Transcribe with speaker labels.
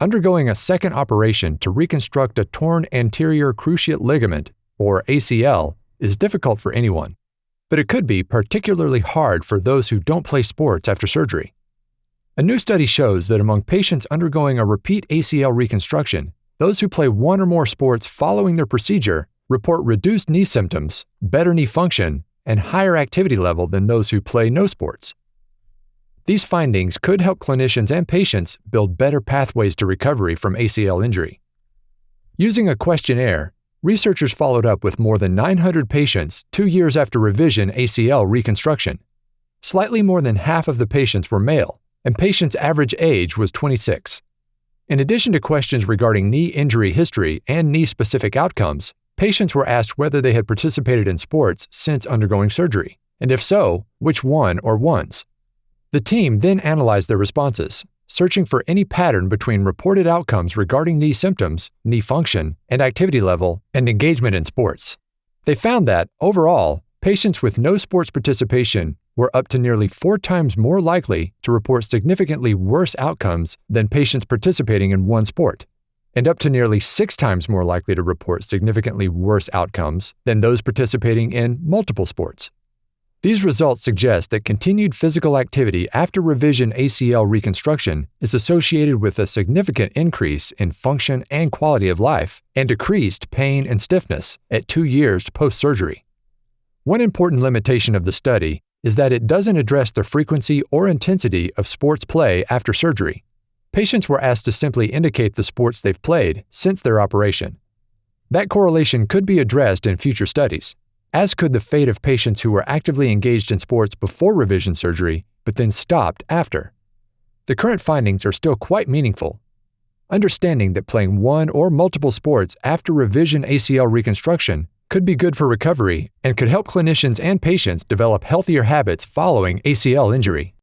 Speaker 1: undergoing a second operation to reconstruct a torn anterior cruciate ligament, or ACL, is difficult for anyone, but it could be particularly hard for those who don't play sports after surgery. A new study shows that among patients undergoing a repeat ACL reconstruction, those who play one or more sports following their procedure report reduced knee symptoms, better knee function, and higher activity level than those who play no sports. These findings could help clinicians and patients build better pathways to recovery from ACL injury. Using a questionnaire, researchers followed up with more than 900 patients two years after revision ACL reconstruction. Slightly more than half of the patients were male, and patients' average age was 26. In addition to questions regarding knee injury history and knee specific outcomes, patients were asked whether they had participated in sports since undergoing surgery, and if so, which one or ones. The team then analyzed their responses, searching for any pattern between reported outcomes regarding knee symptoms, knee function, and activity level, and engagement in sports. They found that, overall, patients with no sports participation were up to nearly four times more likely to report significantly worse outcomes than patients participating in one sport, and up to nearly six times more likely to report significantly worse outcomes than those participating in multiple sports. These results suggest that continued physical activity after revision ACL reconstruction is associated with a significant increase in function and quality of life and decreased pain and stiffness at two years post surgery. One important limitation of the study is that it doesn't address the frequency or intensity of sports play after surgery. Patients were asked to simply indicate the sports they've played since their operation. That correlation could be addressed in future studies, as could the fate of patients who were actively engaged in sports before revision surgery but then stopped after. The current findings are still quite meaningful. Understanding that playing one or multiple sports after revision ACL reconstruction could be good for recovery and could help clinicians and patients develop healthier habits following ACL injury.